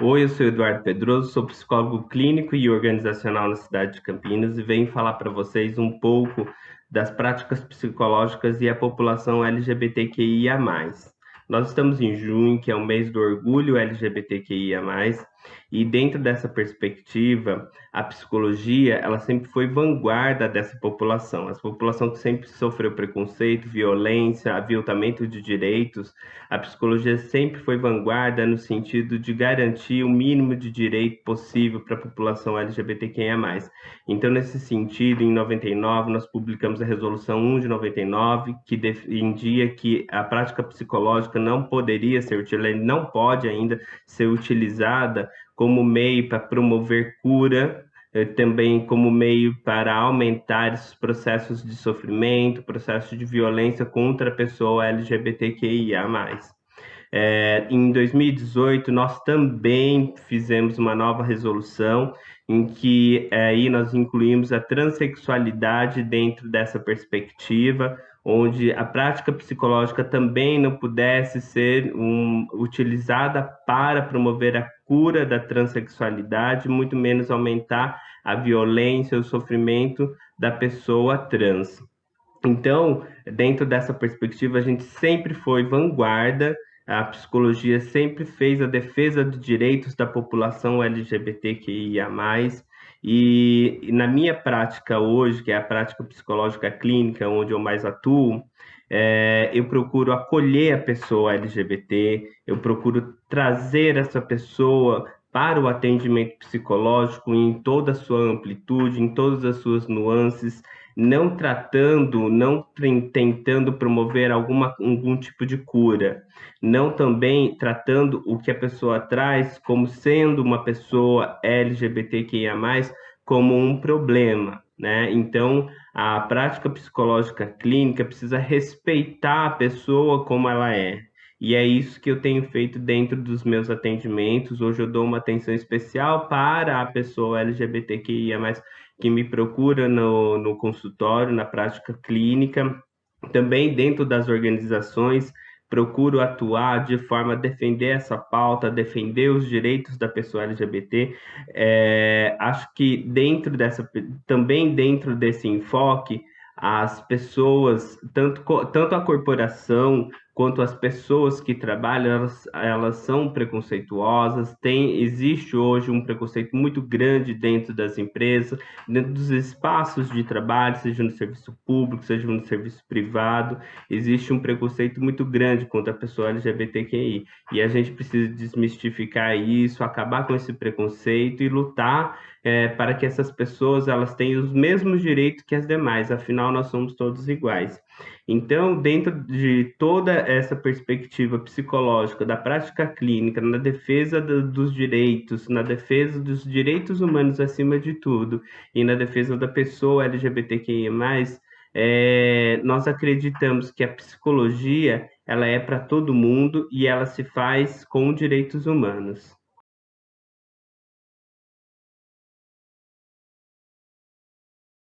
Oi, eu sou Eduardo Pedroso, sou psicólogo clínico e organizacional na cidade de Campinas e venho falar para vocês um pouco das práticas psicológicas e a população LGBTQIA+. Nós estamos em junho, que é o mês do orgulho LGBTQIA+, e dentro dessa perspectiva, a psicologia, ela sempre foi vanguarda dessa população. Essa população que sempre sofreu preconceito, violência, aviltamento de direitos, a psicologia sempre foi vanguarda no sentido de garantir o mínimo de direito possível para a população LGBTQIA+. Então, nesse sentido, em 99, nós publicamos a Resolução 1 de 99, que defendia que a prática psicológica não poderia ser utilizada, não pode ainda ser utilizada como meio para promover cura, eh, também como meio para aumentar esses processos de sofrimento, processos de violência contra a pessoa LGBTQIA+. É, em 2018, nós também fizemos uma nova resolução em que é, aí nós incluímos a transexualidade dentro dessa perspectiva, onde a prática psicológica também não pudesse ser um, utilizada para promover a cura da transexualidade, muito menos aumentar a violência, o sofrimento da pessoa trans. Então, dentro dessa perspectiva, a gente sempre foi vanguarda, a psicologia sempre fez a defesa dos direitos da população LGBTQIA+, e, e na minha prática hoje, que é a prática psicológica clínica, onde eu mais atuo, é, eu procuro acolher a pessoa LGBT, eu procuro trazer essa pessoa para o atendimento psicológico em toda a sua amplitude, em todas as suas nuances, não tratando, não tentando promover alguma, algum tipo de cura, não também tratando o que a pessoa traz como sendo uma pessoa LGBTQIA+, como um problema, né? Então, a prática psicológica clínica precisa respeitar a pessoa como ela é. E é isso que eu tenho feito dentro dos meus atendimentos. Hoje eu dou uma atenção especial para a pessoa LGBTQIA+, que me procura no, no consultório, na prática clínica, também dentro das organizações, procuro atuar de forma a defender essa pauta, defender os direitos da pessoa LGBT. É, acho que dentro dessa, também dentro desse enfoque, as pessoas, tanto, tanto a corporação quanto as pessoas que trabalham, elas, elas são preconceituosas, tem, existe hoje um preconceito muito grande dentro das empresas, dentro dos espaços de trabalho, seja no serviço público, seja no serviço privado, existe um preconceito muito grande contra a pessoa LGBTQI, e a gente precisa desmistificar isso, acabar com esse preconceito e lutar é, para que essas pessoas elas tenham os mesmos direitos que as demais, afinal nós somos todos iguais. Então, dentro de toda essa perspectiva psicológica da prática clínica, na defesa do, dos direitos, na defesa dos direitos humanos acima de tudo, e na defesa da pessoa LGBTQIA+, é, nós acreditamos que a psicologia ela é para todo mundo e ela se faz com direitos humanos.